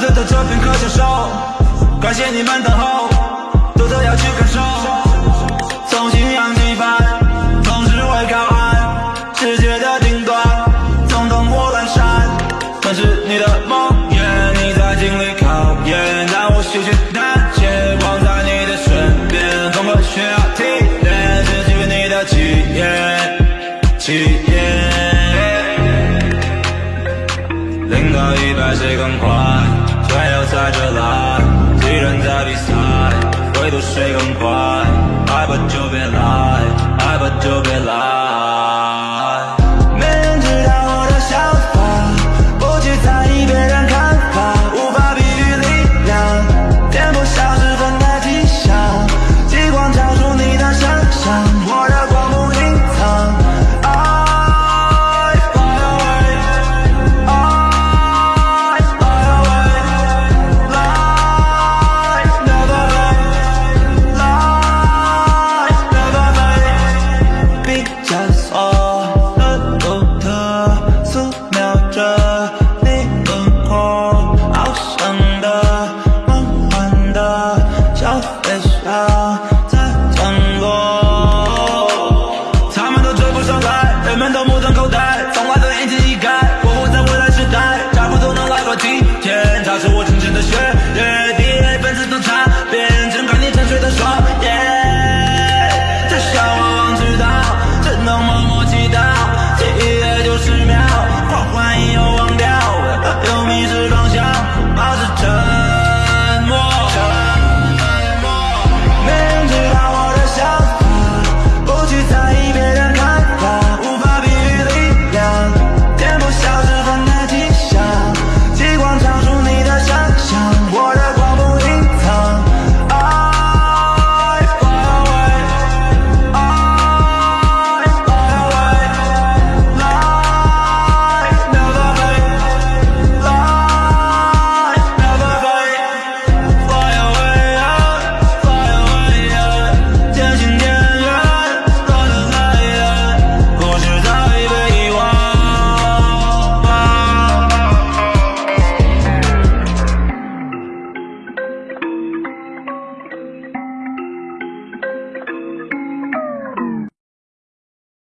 站在这片刻享受，感谢你们等候，独特要去感受。从信仰起帆，从智慧靠岸。世界的顶端，从灯火阑珊。那是你的梦，愿，你在经历考验。当我失去胆怯，光在你的身边。多么需要提炼，汲取你的气焰，气焰。零到一百谁更快？还要在这来，既然在比赛，唯独谁更快？爱吧就别来，爱吧就别来。